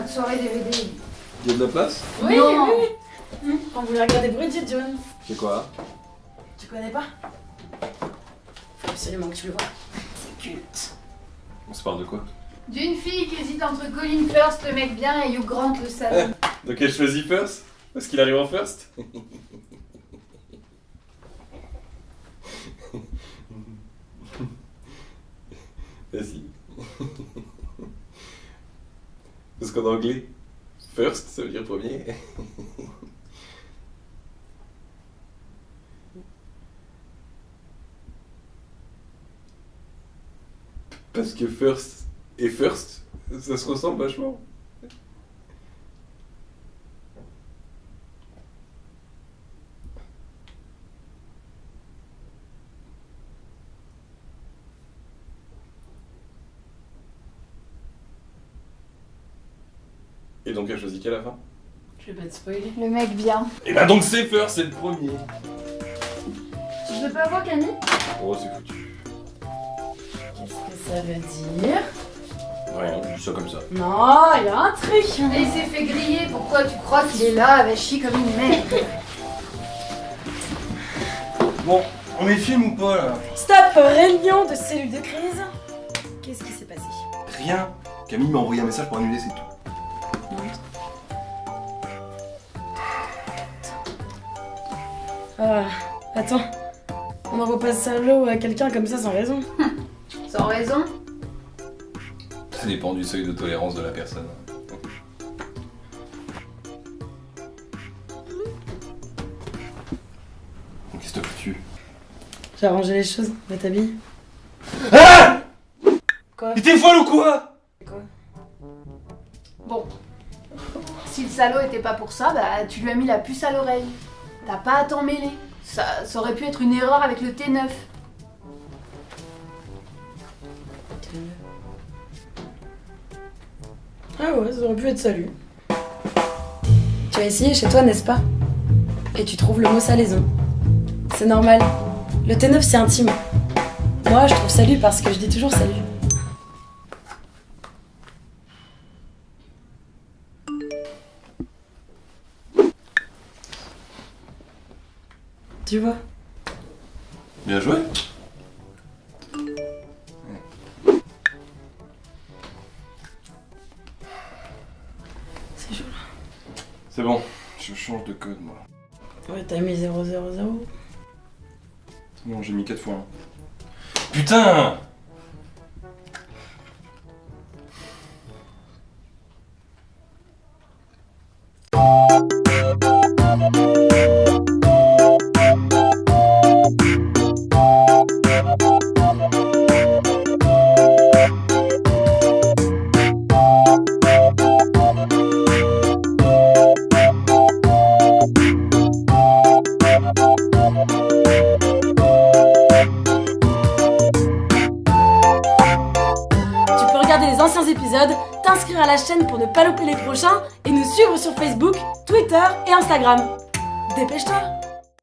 notre soirée DVD. Il y a de la place Oui, Non. oui, oui. On voulait regarder Bridget Jones. C'est quoi Tu connais pas Faut absolument que tu le vois. C'est culte. On se parle de quoi D'une fille qui hésite entre Colin First, le mec bien, et Hugh Grant, le salaud. Donc elle choisit first Parce qu'il arrive en first Vas-y. Parce qu'en anglais, first, ça veut dire premier. Parce que first et first, ça se ressemble vachement. Et donc elle choisit quelle à la fin Je vais pas te spoiler. Le mec bien. Et bah donc c'est first, c'est le premier Tu veux pas voir Camille? Oh c'est foutu. Qu'est-ce que ça veut dire? Rien, je dis ça comme ça. Non, il y a un truc. Et il s'est fait griller, pourquoi tu crois qu'il est là, va chier comme une merde? Bon, on met film ou pas là? Stop Réunion de cellule de crise. Qu'est-ce qui s'est passé? Rien. Camille m'a envoyé un message pour annuler, c'est tout. Ah, attends. On n'envoie pas ce salaud à quelqu'un comme ça sans raison. Sans raison? Ça dépend du seuil de tolérance de la personne. Qu'est-ce que t'as foutu? J'ai arrangé les choses. Va t'habiller. Ah Quoi? Mais t'es folle ou quoi? Quoi? Bon. Si le salaud était pas pour ça, bah tu lui as mis la puce à l'oreille. T'as pas à t'en mêler. Ça, aurait pu être une erreur avec le T9. Ah ouais, ça aurait pu être salut. Tu as essayé chez toi, n'est-ce pas? Et tu trouves le mot salaison. C'est normal. Le T9, c'est intime. Moi, je trouve salut parce que je dis toujours salut. Tu vois Bien joué C'est chaud C'est bon, je change de code moi. Ouais, t'as mis 000. Non, j'ai mis 4 fois 1. Putain regarder les anciens épisodes, t'inscrire à la chaîne pour ne pas louper les prochains et nous suivre sur Facebook, Twitter et Instagram. Dépêche-toi